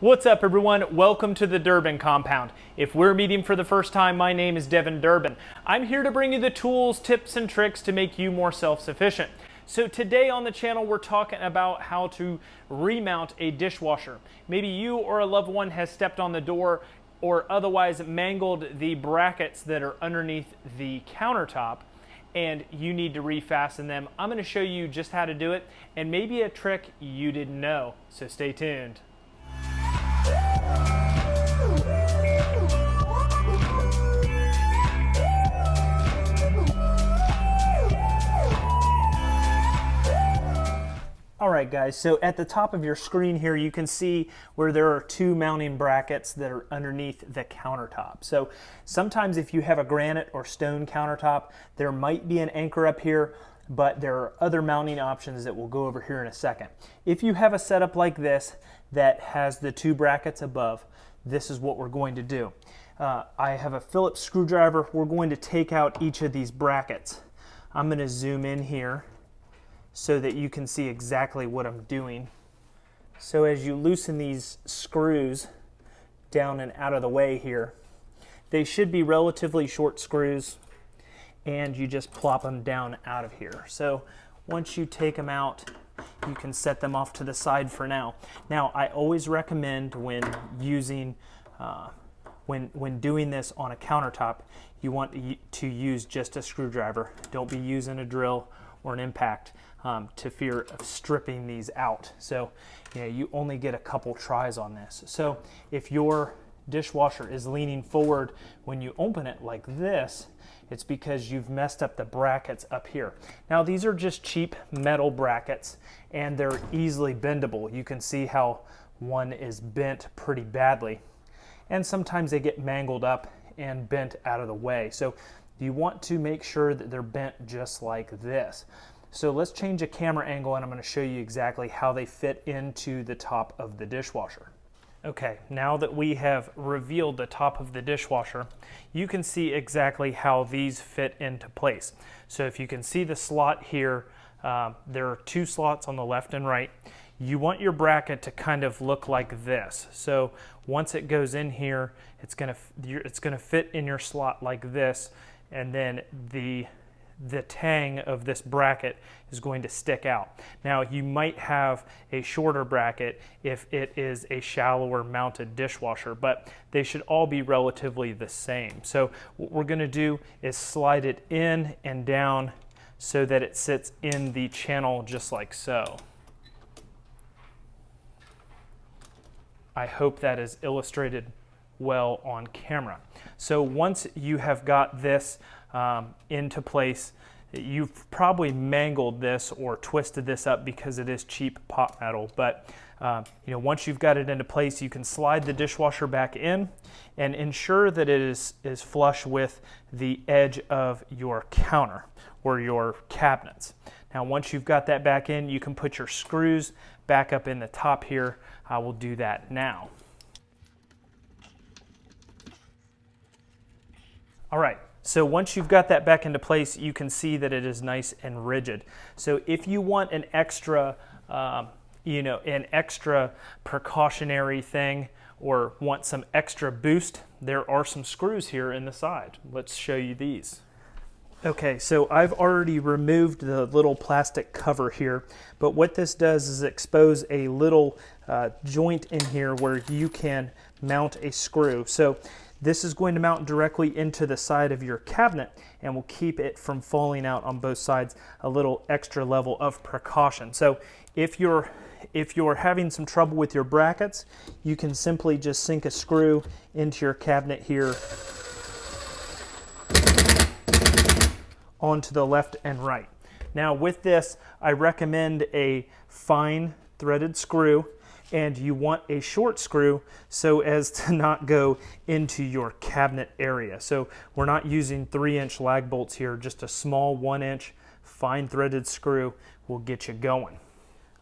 What's up everyone? Welcome to the Durbin Compound. If we're meeting for the first time, my name is Devin Durbin. I'm here to bring you the tools, tips, and tricks to make you more self-sufficient. So today on the channel, we're talking about how to remount a dishwasher. Maybe you or a loved one has stepped on the door or otherwise mangled the brackets that are underneath the countertop and you need to refasten them. I'm gonna show you just how to do it and maybe a trick you didn't know, so stay tuned. All right guys, so at the top of your screen here you can see where there are two mounting brackets that are underneath the countertop. So sometimes if you have a granite or stone countertop, there might be an anchor up here, but there are other mounting options that we'll go over here in a second. If you have a setup like this that has the two brackets above, this is what we're going to do. Uh, I have a Phillips screwdriver. We're going to take out each of these brackets. I'm going to zoom in here so that you can see exactly what I'm doing. So as you loosen these screws down and out of the way here, they should be relatively short screws and you just plop them down out of here. So once you take them out, you can set them off to the side for now. Now, I always recommend when using, uh, when, when doing this on a countertop, you want to use just a screwdriver. Don't be using a drill or an impact um, to fear of stripping these out. So you, know, you only get a couple tries on this. So if your dishwasher is leaning forward when you open it like this, it's because you've messed up the brackets up here. Now these are just cheap metal brackets and they're easily bendable. You can see how one is bent pretty badly. And sometimes they get mangled up and bent out of the way. So you want to make sure that they're bent just like this. So let's change a camera angle and I'm going to show you exactly how they fit into the top of the dishwasher. Okay, now that we have revealed the top of the dishwasher, you can see exactly how these fit into place. So if you can see the slot here, uh, there are two slots on the left and right. You want your bracket to kind of look like this. So once it goes in here, it's gonna, it's gonna fit in your slot like this, and then the the tang of this bracket is going to stick out. Now you might have a shorter bracket if it is a shallower mounted dishwasher, but they should all be relatively the same. So what we're gonna do is slide it in and down so that it sits in the channel just like so. I hope that is illustrated well on camera. So once you have got this um, into place. You've probably mangled this or twisted this up because it is cheap pot metal, but uh, you know, once you've got it into place, you can slide the dishwasher back in and ensure that it is, is flush with the edge of your counter or your cabinets. Now, once you've got that back in, you can put your screws back up in the top here. I will do that now. All right, so once you've got that back into place, you can see that it is nice and rigid. So if you want an extra, um, you know, an extra precautionary thing or want some extra boost, there are some screws here in the side. Let's show you these. Okay, so I've already removed the little plastic cover here, but what this does is expose a little uh, joint in here where you can mount a screw. So this is going to mount directly into the side of your cabinet and will keep it from falling out on both sides, a little extra level of precaution. So if you're if you're having some trouble with your brackets, you can simply just sink a screw into your cabinet here onto the left and right. Now with this, I recommend a fine threaded screw and you want a short screw so as to not go into your cabinet area. So we're not using three inch lag bolts here, just a small one inch fine threaded screw will get you going.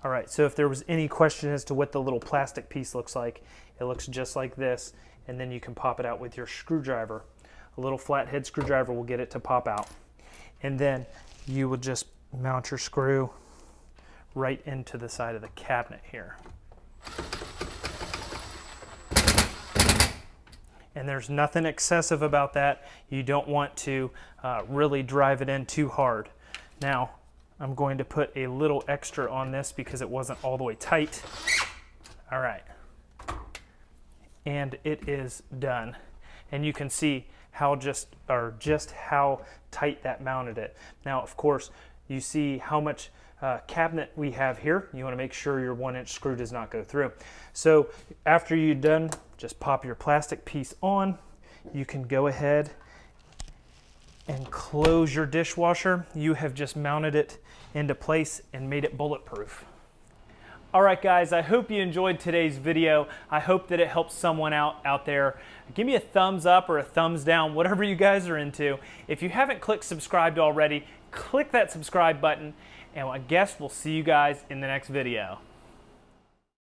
All right, so if there was any question as to what the little plastic piece looks like, it looks just like this, and then you can pop it out with your screwdriver. A little flathead screwdriver will get it to pop out. And then you will just mount your screw right into the side of the cabinet here. And there's nothing excessive about that. You don't want to uh, really drive it in too hard. Now, I'm going to put a little extra on this because it wasn't all the way tight. All right. And it is done. And you can see how just, or just how tight that mounted it. Now, of course, you see how much uh, cabinet we have here. You want to make sure your one inch screw does not go through. So after you're done, just pop your plastic piece on. You can go ahead and close your dishwasher. You have just mounted it into place and made it bulletproof. All right, guys, I hope you enjoyed today's video. I hope that it helps someone out out there. Give me a thumbs up or a thumbs down, whatever you guys are into. If you haven't clicked subscribed already, click that subscribe button, and I guess we'll see you guys in the next video.